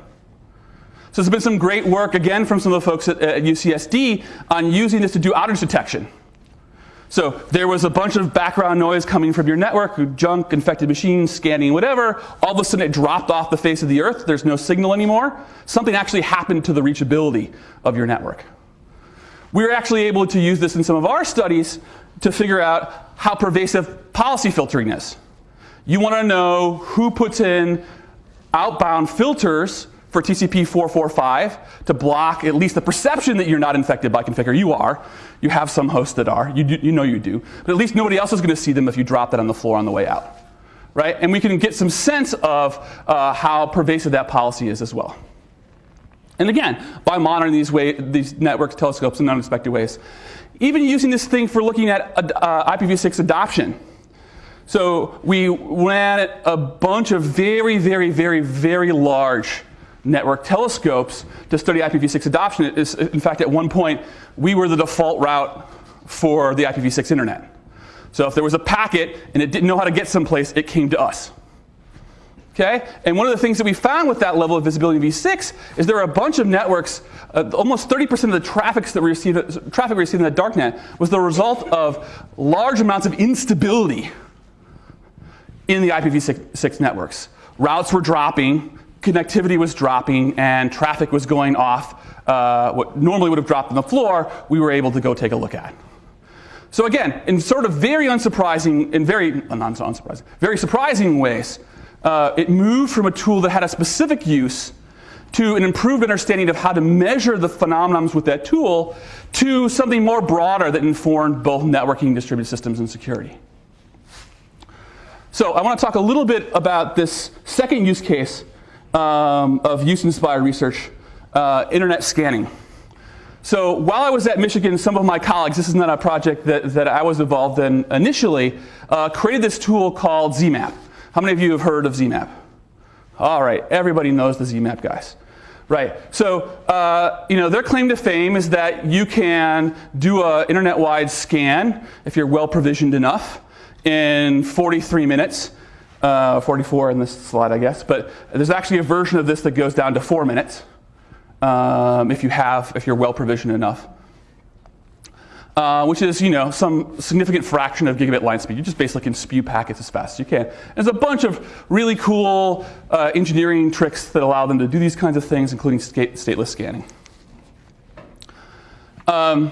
So there's been some great work, again, from some of the folks at, at UCSD on using this to do outage detection. So there was a bunch of background noise coming from your network, junk, infected machines, scanning, whatever. All of a sudden it dropped off the face of the earth. There's no signal anymore. Something actually happened to the reachability of your network. We were actually able to use this in some of our studies to figure out how pervasive policy filtering is. You want to know who puts in outbound filters for TCP 445 to block at least the perception that you're not infected by Conficker. You are. You have some hosts that are. You, do, you know you do. But at least nobody else is going to see them if you drop that on the floor on the way out. Right? And we can get some sense of uh, how pervasive that policy is as well. And again, by monitoring these, way, these network telescopes in unexpected ways. Even using this thing for looking at uh, IPv6 adoption. So we ran a bunch of very, very, very, very large network telescopes to study IPv6 adoption. In fact, at one point, we were the default route for the IPv6 internet. So if there was a packet and it didn't know how to get someplace, it came to us. Okay? And one of the things that we found with that level of visibility in V6 is there are a bunch of networks, uh, almost 30% of the traffic that we received, traffic we received in the darknet was the result of large amounts of instability in the IPv6 networks. Routes were dropping, connectivity was dropping and traffic was going off uh, what normally would have dropped on the floor, we were able to go take a look at. So again, in sort of very unsurprising, in very, uh, not unsurprising, very surprising ways, uh, it moved from a tool that had a specific use to an improved understanding of how to measure the phenomenons with that tool to something more broader that informed both networking, distributed systems, and security. So I want to talk a little bit about this second use case um, of use-inspired research, uh, internet scanning. So while I was at Michigan, some of my colleagues, this is not a project that, that I was involved in initially, uh, created this tool called ZMAP. How many of you have heard of ZMAP? All right, everybody knows the ZMAP guys. Right, so uh, you know their claim to fame is that you can do an internet-wide scan if you're well provisioned enough in 43 minutes uh, 44 in this slide, I guess. But there's actually a version of this that goes down to four minutes um, if you have, if you're well provisioned enough. Uh, which is, you know, some significant fraction of gigabit line speed. You just basically can spew packets as fast as you can. There's a bunch of really cool uh, engineering tricks that allow them to do these kinds of things, including stateless scanning. Um,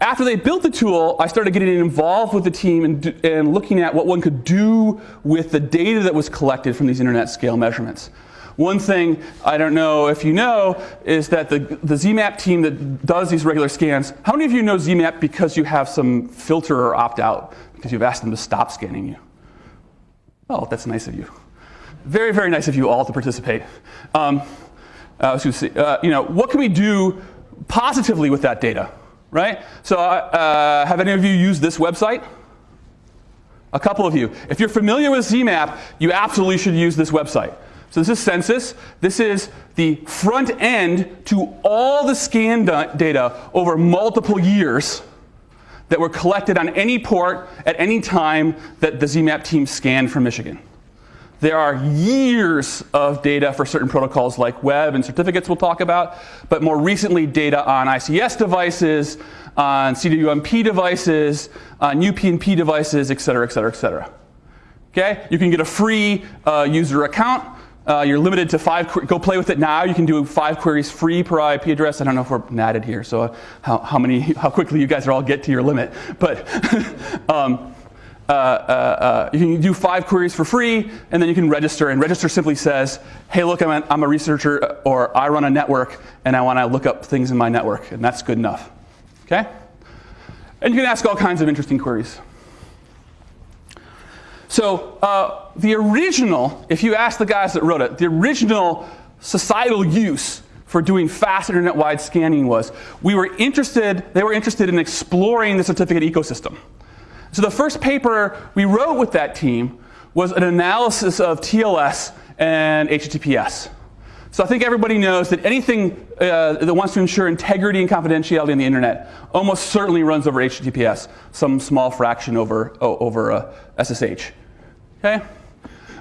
after they built the tool, I started getting involved with the team and, and looking at what one could do with the data that was collected from these internet scale measurements. One thing I don't know if you know is that the, the ZMAP team that does these regular scans, how many of you know ZMAP because you have some filter or opt out because you've asked them to stop scanning you? Oh, that's nice of you. Very, very nice of you all to participate. Um, going uh, you know, what can we do positively with that data? Right? So uh, have any of you used this website? A couple of you. If you're familiar with ZMAP, you absolutely should use this website. So this is Censys. This is the front end to all the scan data over multiple years that were collected on any port at any time that the ZMAP team scanned from Michigan. There are years of data for certain protocols like web and certificates we'll talk about, but more recently data on ICS devices, on CWMP devices, on UPnP devices, et cetera, et cetera, et cetera. Okay? You can get a free uh, user account. Uh, you're limited to five, go play with it now. You can do five queries free per IP address. I don't know if we're natted here, so uh, how, how, many, how quickly you guys are all get to your limit. But um, uh, uh, uh, you can do five queries for free, and then you can register. And register simply says, hey, look, I'm a, I'm a researcher, or I run a network, and I want to look up things in my network. And that's good enough. Okay? And you can ask all kinds of interesting queries. So uh, the original, if you ask the guys that wrote it, the original societal use for doing fast internet-wide scanning was we were interested, they were interested in exploring the certificate ecosystem. So the first paper we wrote with that team was an analysis of TLS and HTTPS. So I think everybody knows that anything uh, that wants to ensure integrity and confidentiality on the internet almost certainly runs over HTTPS, some small fraction over, oh, over uh, SSH. Okay?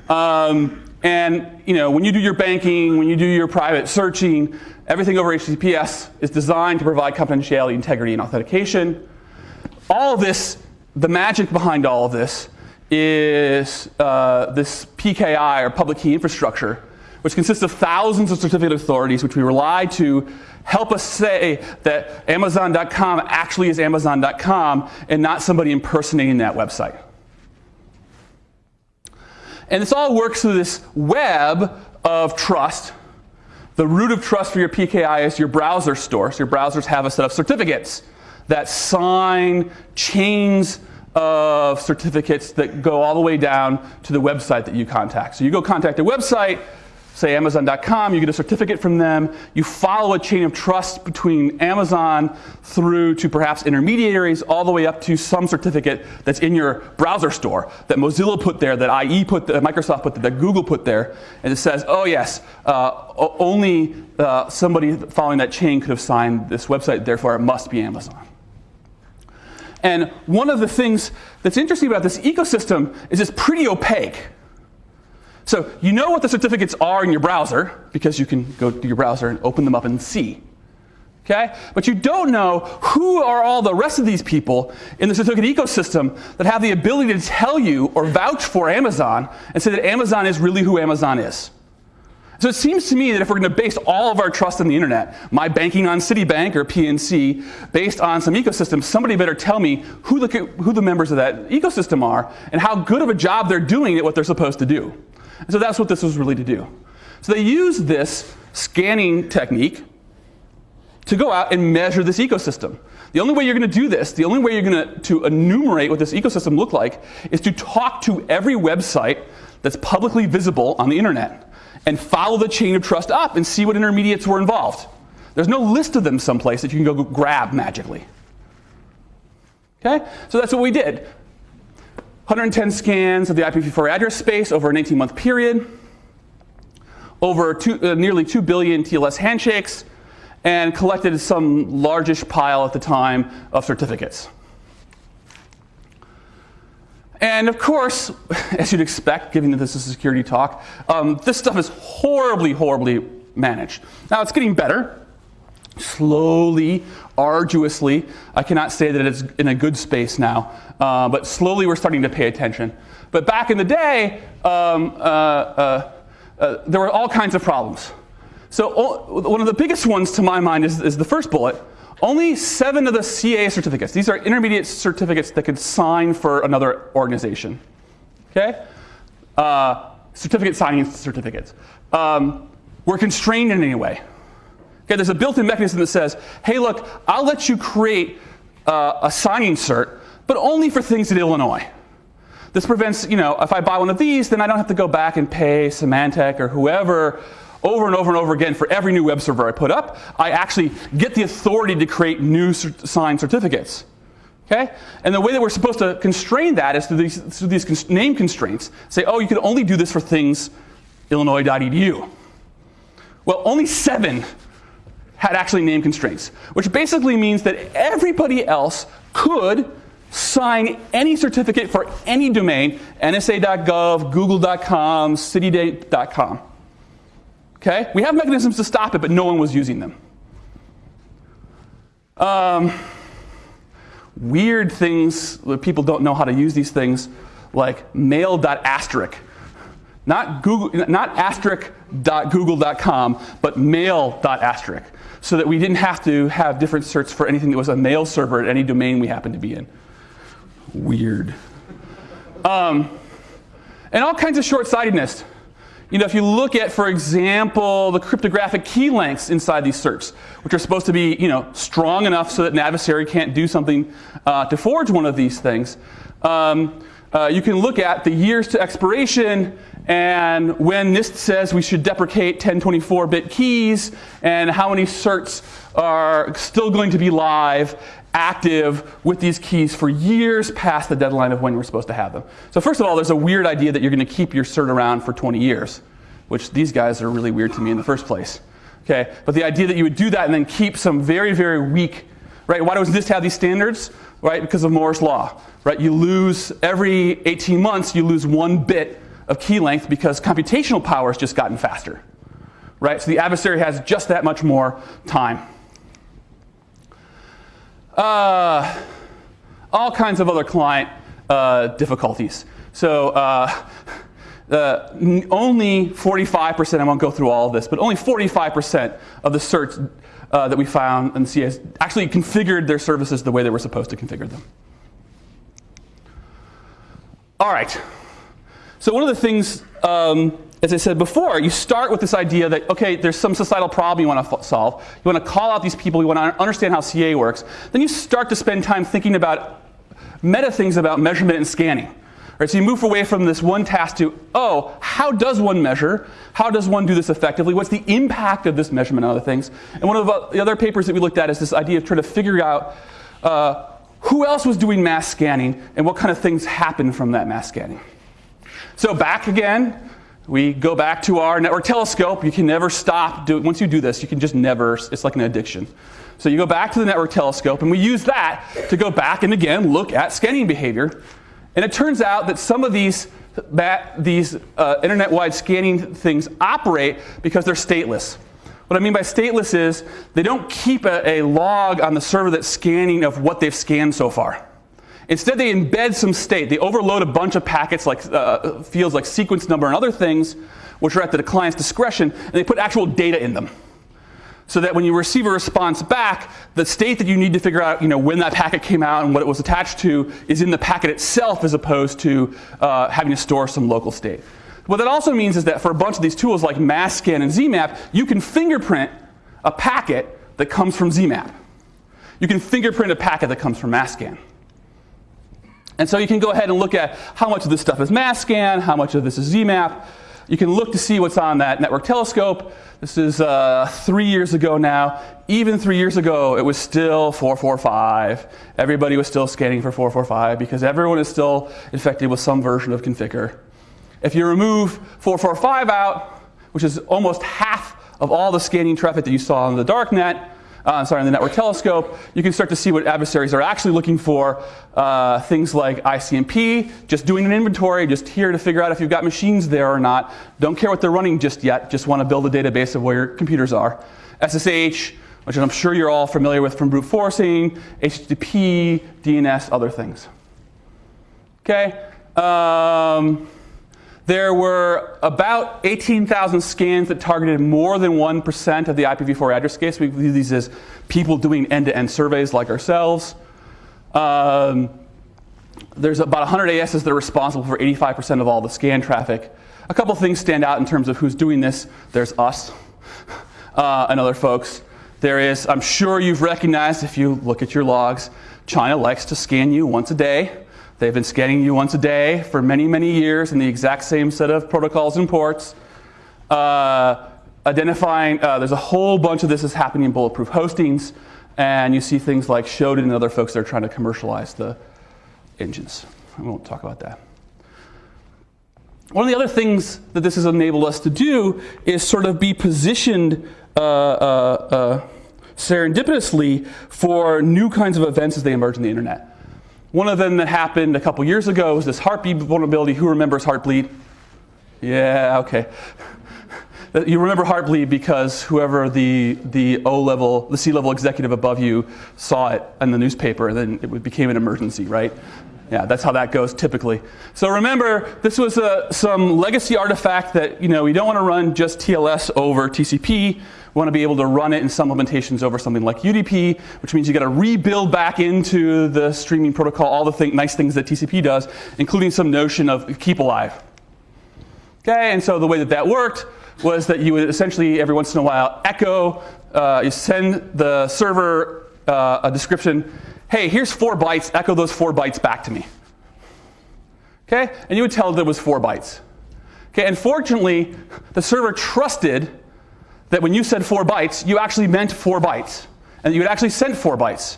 Um, and you know, when you do your banking, when you do your private searching, everything over HTTPS is designed to provide confidentiality, integrity, and authentication all this, the magic behind all of this is uh, this PKI or public key infrastructure, which consists of thousands of certificate authorities, which we rely to help us say that Amazon.com actually is Amazon.com and not somebody impersonating that website. And this all works through this web of trust. The root of trust for your PKI is your browser store. So your browsers have a set of certificates that sign chains of certificates that go all the way down to the website that you contact. So you go contact a website, say Amazon.com, you get a certificate from them, you follow a chain of trust between Amazon through to perhaps intermediaries, all the way up to some certificate that's in your browser store that Mozilla put there, that IE put, that Microsoft put there, that Google put there, and it says, oh yes, uh, only uh, somebody following that chain could have signed this website, therefore it must be Amazon. And one of the things that's interesting about this ecosystem is it's pretty opaque. So you know what the certificates are in your browser because you can go to your browser and open them up and see. Okay? But you don't know who are all the rest of these people in the certificate ecosystem that have the ability to tell you or vouch for Amazon and say that Amazon is really who Amazon is. So it seems to me that if we're going to base all of our trust on the internet, my banking on Citibank or PNC, based on some ecosystem, somebody better tell me who the, who the members of that ecosystem are and how good of a job they're doing at what they're supposed to do. And so that's what this was really to do. So they used this scanning technique to go out and measure this ecosystem. The only way you're going to do this, the only way you're going to to enumerate what this ecosystem looked like, is to talk to every website that's publicly visible on the internet and follow the chain of trust up and see what intermediates were involved. There's no list of them someplace that you can go grab magically. Okay? So that's what we did. 110 scans of the IPv4 address space over an 18 month period, over two, uh, nearly 2 billion TLS handshakes, and collected some largish pile at the time of certificates. And of course, as you'd expect, given that this is a security talk, um, this stuff is horribly, horribly managed. Now it's getting better slowly, arduously. I cannot say that it's in a good space now, uh, but slowly we're starting to pay attention. But back in the day, um, uh, uh, uh there were all kinds of problems. So one of the biggest ones to my mind is, is the first bullet. Only seven of the CA certificates, these are intermediate certificates that could sign for another organization. Okay? Uh, certificate signing certificates. Um, were constrained in any way. Okay, there's a built-in mechanism that says, hey, look, I'll let you create uh, a signing cert, but only for things in Illinois. This prevents, you know, if I buy one of these, then I don't have to go back and pay Symantec or whoever over and over and over again for every new web server I put up. I actually get the authority to create new signed certificates. Okay? And the way that we're supposed to constrain that is through these, through these cons name constraints. Say, oh, you can only do this for things illinois.edu. Well, only seven had actually name constraints, which basically means that everybody else could sign any certificate for any domain, nsa.gov, google.com, citydate.com. Okay? We have mechanisms to stop it, but no one was using them. Um, weird things that people don't know how to use these things, like mail.asterisk. Not, Google, not asterisk.google.com, but mail.asterisk so that we didn't have to have different certs for anything that was a mail server at any domain we happened to be in. Weird. Um, and all kinds of short-sightedness. You know, if you look at, for example, the cryptographic key lengths inside these certs, which are supposed to be, you know, strong enough so that an adversary can't do something uh, to forge one of these things, um, uh, you can look at the years to expiration and when NIST says we should deprecate 1024-bit keys and how many certs are still going to be live, active with these keys for years past the deadline of when we're supposed to have them. So first of all, there's a weird idea that you're going to keep your cert around for 20 years, which these guys are really weird to me in the first place. Okay, but the idea that you would do that and then keep some very, very weak, right? Why does NIST have these standards? Right, because of Moore's law, right? You lose every 18 months, you lose one bit of key length because computational power has just gotten faster. Right? So the adversary has just that much more time. Uh, all kinds of other client uh, difficulties. So uh, uh, only 45%, I won't go through all of this, but only 45% of the certs uh, that we found in CS actually configured their services the way they were supposed to configure them. All right. So one of the things, um, as I said before, you start with this idea that, okay, there's some societal problem you want to solve. You want to call out these people. You want to understand how CA works. Then you start to spend time thinking about meta things about measurement and scanning. Right, so you move away from this one task to, oh, how does one measure? How does one do this effectively? What's the impact of this measurement on other things? And one of the other papers that we looked at is this idea of trying to figure out uh, who else was doing mass scanning and what kind of things happened from that mass scanning. So back again, we go back to our network telescope. You can never stop. Do, once you do this, you can just never, it's like an addiction. So you go back to the network telescope, and we use that to go back and again look at scanning behavior. And it turns out that some of these, these uh, internet-wide scanning things operate because they're stateless. What I mean by stateless is they don't keep a, a log on the server that's scanning of what they've scanned so far. Instead, they embed some state. They overload a bunch of packets like uh, fields like sequence number and other things, which are at the client's discretion, and they put actual data in them. So that when you receive a response back, the state that you need to figure out you know, when that packet came out and what it was attached to is in the packet itself as opposed to uh, having to store some local state. What that also means is that for a bunch of these tools like Masscan and ZMAP, you can fingerprint a packet that comes from ZMAP. You can fingerprint a packet that comes from Masscan. And so you can go ahead and look at how much of this stuff is Masscan, how much of this is ZMAP. You can look to see what's on that network telescope. This is uh, three years ago now. Even three years ago, it was still 445. Everybody was still scanning for 445 because everyone is still infected with some version of Conficker. If you remove 445 out, which is almost half of all the scanning traffic that you saw on the darknet, uh, sorry, on the network telescope, you can start to see what adversaries are actually looking for. Uh, things like ICMP, just doing an inventory, just here to figure out if you've got machines there or not. Don't care what they're running just yet, just want to build a database of where your computers are. SSH, which I'm sure you're all familiar with from brute forcing, HTTP, DNS, other things. Okay. Um, there were about 18,000 scans that targeted more than 1% of the IPv4 address space. We view these as people doing end-to-end -end surveys like ourselves. Um, there's about 100 ASs that are responsible for 85% of all the scan traffic. A couple things stand out in terms of who's doing this. There's us uh, and other folks. There is, I'm sure you've recognized if you look at your logs, China likes to scan you once a day. They've been scanning you once a day for many, many years in the exact same set of protocols and ports. Uh, identifying, uh, there's a whole bunch of this is happening in bulletproof hostings, and you see things like Shodan and other folks that are trying to commercialize the engines. I won't talk about that. One of the other things that this has enabled us to do is sort of be positioned uh, uh, uh serendipitously for new kinds of events as they emerge in the internet. One of them that happened a couple years ago was this heartbeat vulnerability. Who remembers Heartbleed? Yeah, okay. You remember Heartbleed because whoever the, the O level, the C level executive above you saw it in the newspaper and then it became an emergency, right? Yeah, that's how that goes typically. So remember, this was a, some legacy artifact that, you know, we don't want to run just TLS over TCP. We want to be able to run it in some implementations over something like UDP, which means you got to rebuild back into the streaming protocol all the thing, nice things that TCP does, including some notion of keep alive. Okay, and so the way that that worked was that you would essentially every once in a while echo, uh, you send the server uh, a description hey, here's four bytes, echo those four bytes back to me. Okay? And you would tell that it was four bytes. Okay, and fortunately, the server trusted that when you said four bytes, you actually meant four bytes, and you had actually sent four bytes.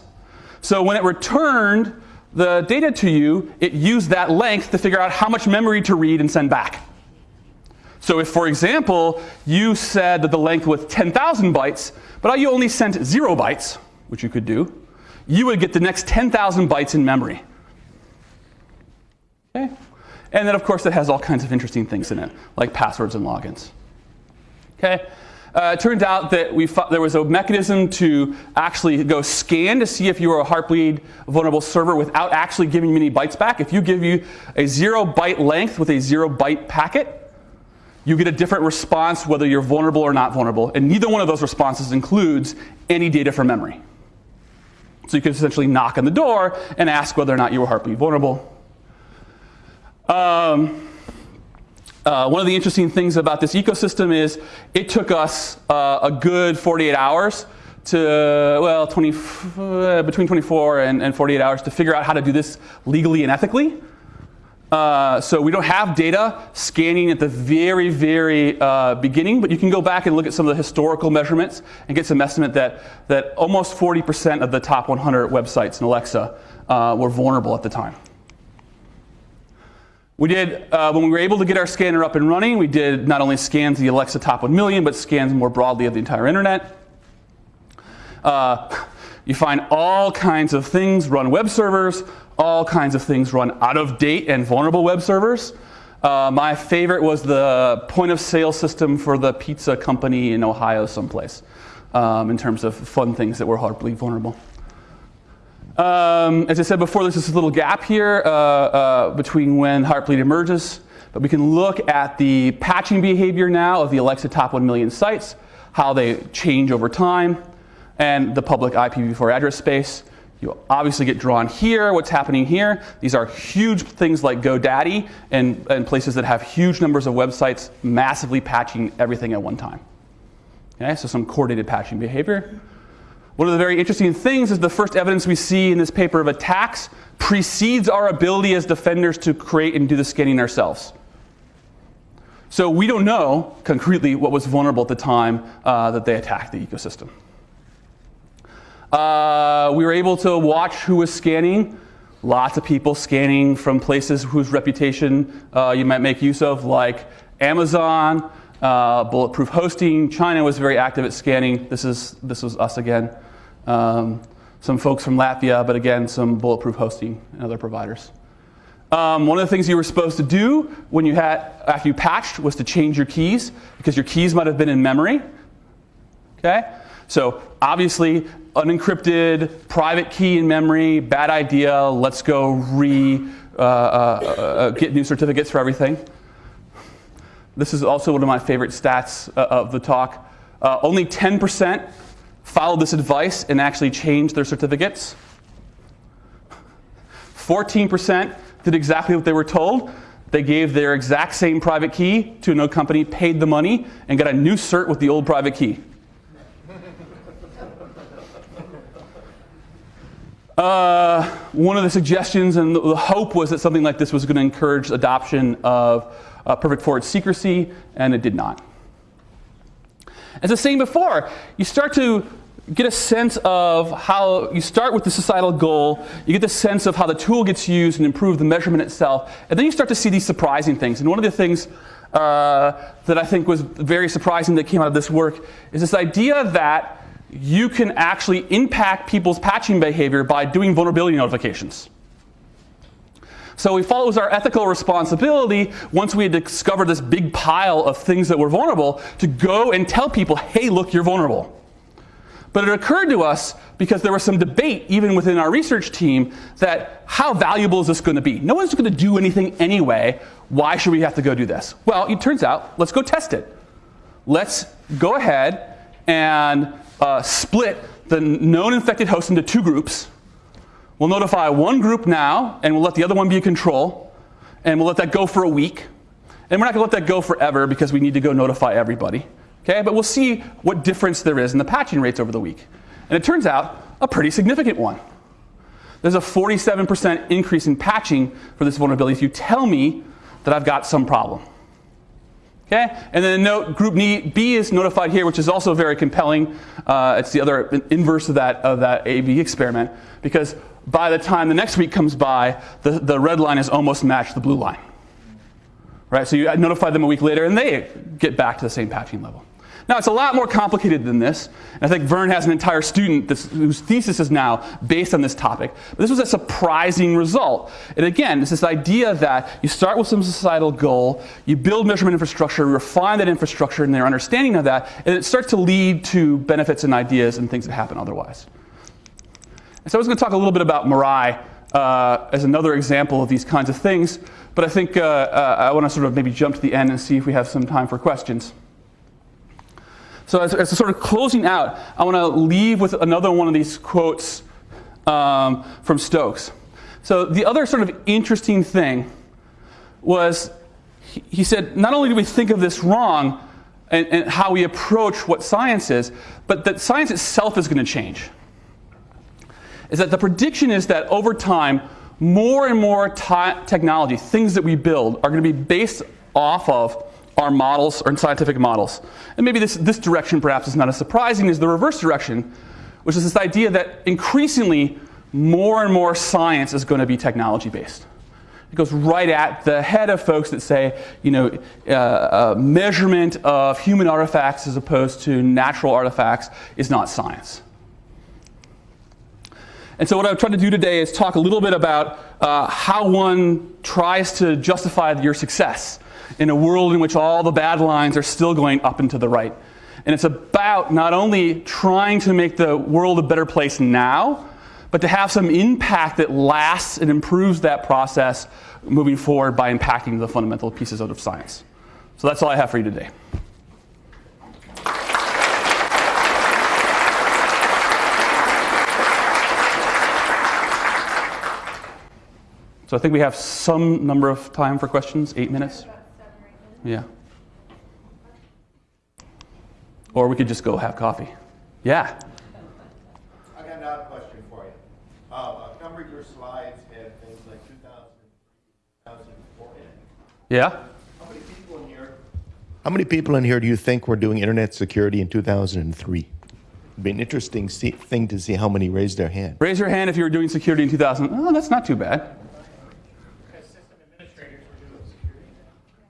So when it returned the data to you, it used that length to figure out how much memory to read and send back. So if, for example, you said that the length was 10,000 bytes, but you only sent zero bytes, which you could do, you would get the next 10,000 bytes in memory. Okay? And then, of course, it has all kinds of interesting things in it, like passwords and logins. Okay? Uh, it turned out that we there was a mechanism to actually go scan to see if you were a Heartbleed vulnerable server without actually giving any bytes back. If you give you a zero byte length with a zero byte packet, you get a different response whether you're vulnerable or not vulnerable. And neither one of those responses includes any data from memory. So you could essentially knock on the door and ask whether or not you were Heartbleed vulnerable. Um, uh, one of the interesting things about this ecosystem is it took us uh, a good 48 hours to, well, 20, uh, between 24 and, and, 48 hours to figure out how to do this legally and ethically. Uh, so we don't have data scanning at the very, very uh, beginning, but you can go back and look at some of the historical measurements and get some estimate that, that almost 40% of the top 100 websites in Alexa uh, were vulnerable at the time. We did, uh, when we were able to get our scanner up and running, we did not only scans the Alexa Top 1 Million, but scans more broadly of the entire internet. Uh, you find all kinds of things run web servers, all kinds of things run out of date and vulnerable web servers. Uh, my favorite was the point of sale system for the pizza company in Ohio, someplace, um, in terms of fun things that were Heartbleed vulnerable. Um, as I said before, there's this little gap here uh, uh, between when Heartbleed emerges. But we can look at the patching behavior now of the Alexa top 1 million sites, how they change over time, and the public IPv4 address space. You obviously get drawn here, what's happening here. These are huge things like GoDaddy and, and places that have huge numbers of websites massively patching everything at one time. Okay, so some coordinated patching behavior. One of the very interesting things is the first evidence we see in this paper of attacks precedes our ability as defenders to create and do the scanning ourselves. So we don't know concretely what was vulnerable at the time uh, that they attacked the ecosystem. Uh, we were able to watch who was scanning. Lots of people scanning from places whose reputation uh, you might make use of, like Amazon, uh, Bulletproof Hosting. China was very active at scanning. This is this was us again. Um, some folks from Latvia, but again, some bulletproof hosting and other providers. Um, one of the things you were supposed to do when you had, after you patched, was to change your keys because your keys might have been in memory. Okay? So obviously, unencrypted, private key in memory, bad idea. Let's go re uh, uh, uh, get new certificates for everything. This is also one of my favorite stats uh, of the talk. Uh, only 10% followed this advice and actually changed their certificates. 14% did exactly what they were told. They gave their exact same private key to another company, paid the money, and got a new cert with the old private key. Uh, one of the suggestions and the hope was that something like this was going to encourage adoption of uh, perfect forward secrecy, and it did not. As I was saying before, you start to get a sense of how you start with the societal goal, you get the sense of how the tool gets used and improve the measurement itself, and then you start to see these surprising things. And one of the things uh, that I think was very surprising that came out of this work is this idea that you can actually impact people's patching behavior by doing vulnerability notifications. So we felt it was our ethical responsibility, once we had discovered this big pile of things that were vulnerable, to go and tell people, hey, look, you're vulnerable. But it occurred to us, because there was some debate even within our research team, that how valuable is this going to be? No one's going to do anything anyway. Why should we have to go do this? Well, it turns out, let's go test it. Let's go ahead and uh, split the known infected host into two groups. We'll notify one group now, and we'll let the other one be a control, and we'll let that go for a week. And we're not going to let that go forever because we need to go notify everybody. Okay, but we'll see what difference there is in the patching rates over the week. And it turns out a pretty significant one. There's a 47% increase in patching for this vulnerability if you tell me that I've got some problem. Okay, and then note group B is notified here, which is also very compelling. Uh, it's the other inverse of that of that A/B experiment because by the time the next week comes by, the, the red line has almost matched the blue line. Right, so you notify them a week later, and they get back to the same patching level. Now, it's a lot more complicated than this. And I think Vern has an entire student that's, whose thesis is now based on this topic. But this was a surprising result. And again, it's this idea that you start with some societal goal, you build measurement infrastructure, refine that infrastructure and their understanding of that, and it starts to lead to benefits and ideas and things that happen otherwise. And so I was going to talk a little bit about Mirai uh, as another example of these kinds of things. But I think uh, uh, I want to sort of maybe jump to the end and see if we have some time for questions. So as, as a sort of closing out, I want to leave with another one of these quotes um, from Stokes. So the other sort of interesting thing was he, he said, not only do we think of this wrong and, and how we approach what science is, but that science itself is going to change. Is that the prediction is that over time, more and more technology, things that we build, are going to be based off of our models, or scientific models. And maybe this, this direction perhaps is not as surprising as the reverse direction, which is this idea that increasingly more and more science is going to be technology based. It goes right at the head of folks that say, you know, uh, uh, measurement of human artifacts as opposed to natural artifacts is not science. And so what I've tried to do today is talk a little bit about uh, how one tries to justify your success in a world in which all the bad lines are still going up and to the right. And it's about not only trying to make the world a better place now, but to have some impact that lasts and improves that process moving forward by impacting the fundamental pieces of science. So that's all I have for you today. So I think we have some number of time for questions, eight minutes. Yeah. Or we could just go have coffee. Yeah. I got another question for you. Uh, a number of your slides had things like 2004 in it. Yeah. How many people in here? How many people in here do you think were doing internet security in 2003? It'd be an interesting see, thing to see how many raised their hand. Raise your hand if you were doing security in 2000. Oh, that's not too bad.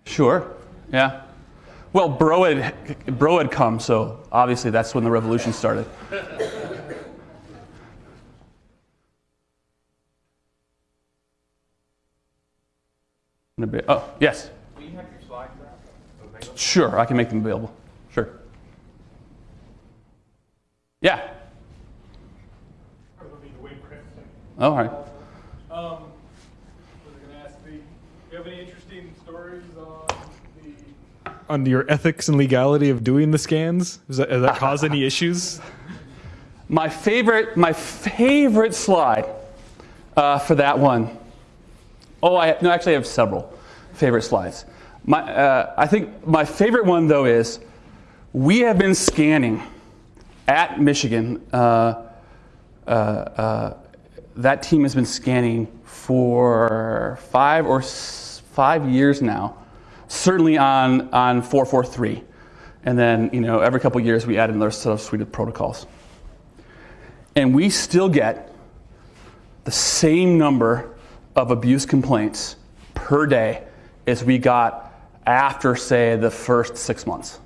Sure. Yeah. Well, Bro had, Bro had come, so obviously that's when the revolution started. Oh, yes. Will you have your slides available? Sure, I can make them available. Sure. Yeah. Oh, all right. Um, on your ethics and legality of doing the scans? Does that, does that cause any issues? My favorite, my favorite slide uh, for that one. Oh, I no, actually I have several favorite slides. My, uh, I think my favorite one though is we have been scanning at Michigan. Uh, uh, uh that team has been scanning for five or five years now certainly on, on 443. And then, you know, every couple years we add another set of suite of protocols. And we still get the same number of abuse complaints per day as we got after, say, the first six months.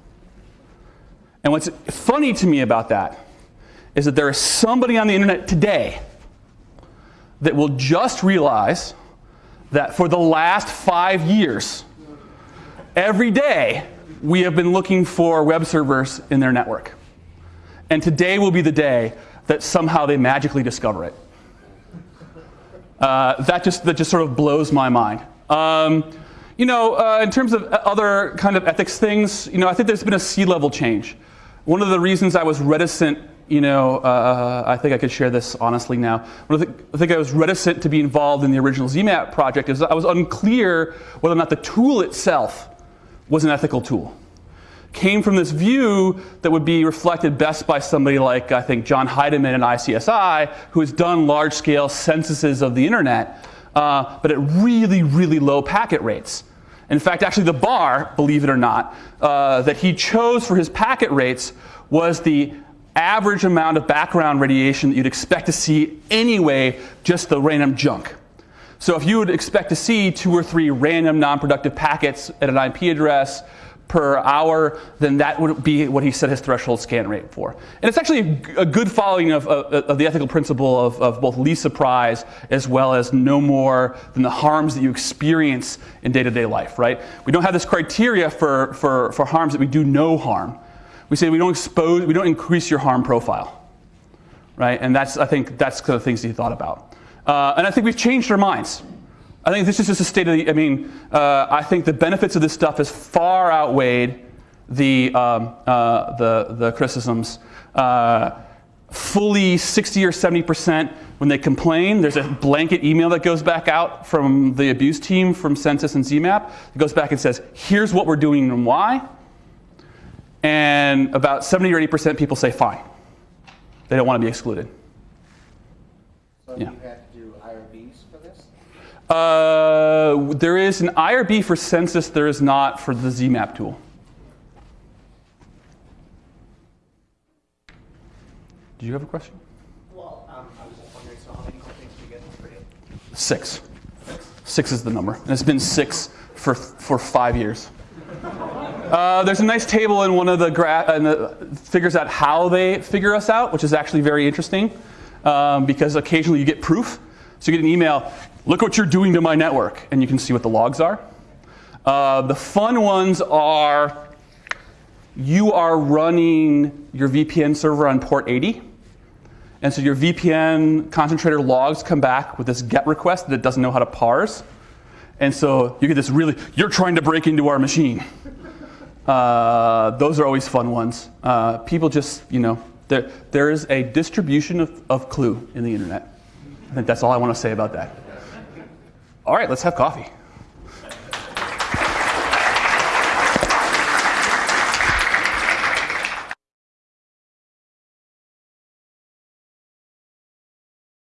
And what's funny to me about that is that there is somebody on the internet today that will just realize that for the last five years, Every day, we have been looking for web servers in their network. And today will be the day that somehow they magically discover it. Uh, that, just, that just sort of blows my mind. Um, you know, uh, in terms of other kind of ethics things, you know, I think there's been a sea level change. One of the reasons I was reticent, you know, uh, I think I could share this honestly now. I think I was reticent to be involved in the original ZMAP project is I was unclear whether or not the tool itself was an ethical tool. Came from this view that would be reflected best by somebody like, I think, John Heidemann at ICSI, who has done large scale censuses of the internet, uh, but at really, really low packet rates. In fact, actually, the bar, believe it or not, uh, that he chose for his packet rates was the average amount of background radiation that you'd expect to see anyway, just the random junk. So if you would expect to see two or three random non-productive packets at an IP address per hour, then that would be what he set his threshold scan rate for. And it's actually a good following of, of, of the ethical principle of, of both least surprise as well as no more than the harms that you experience in day-to-day life, right? We don't have this criteria for, for, for harms that we do no harm. We say we don't expose, we don't increase your harm profile right? And that's, I think, that's the things he thought about. Uh, and I think we've changed our minds. I think this is just a state of the, I mean, uh, I think the benefits of this stuff has far outweighed the, um, uh, the, the criticisms. Uh, fully 60 or 70% when they complain, there's a blanket email that goes back out from the abuse team from Censys and ZMAP. It goes back and says, here's what we're doing and why. And about 70 or 80% people say, fine. They don't want to be excluded. So Yeah. you had to do IRBs for this? Uh, there is an IRB for Censys, there is not for the ZMAP tool. Do you have a question? Well, um, I was just wondering, so how many do you get per day? Six. Six is the number. And it's been six for, for five years. Uh, there's a nice table in one of the and the figures out how they figure us out, which is actually very interesting um, because occasionally you get proof. So you get an email, look what you're doing to my network, and you can see what the logs are. Uh, the fun ones are you are running your VPN server on port 80. And so your VPN concentrator logs come back with this GET request that doesn't know how to parse. And so you get this really, you're trying to break into our machine. Uh, those are always fun ones. Uh, people just, you know, there, there is a distribution of, of clue in the internet. I think that's all I want to say about that. All right, let's have coffee.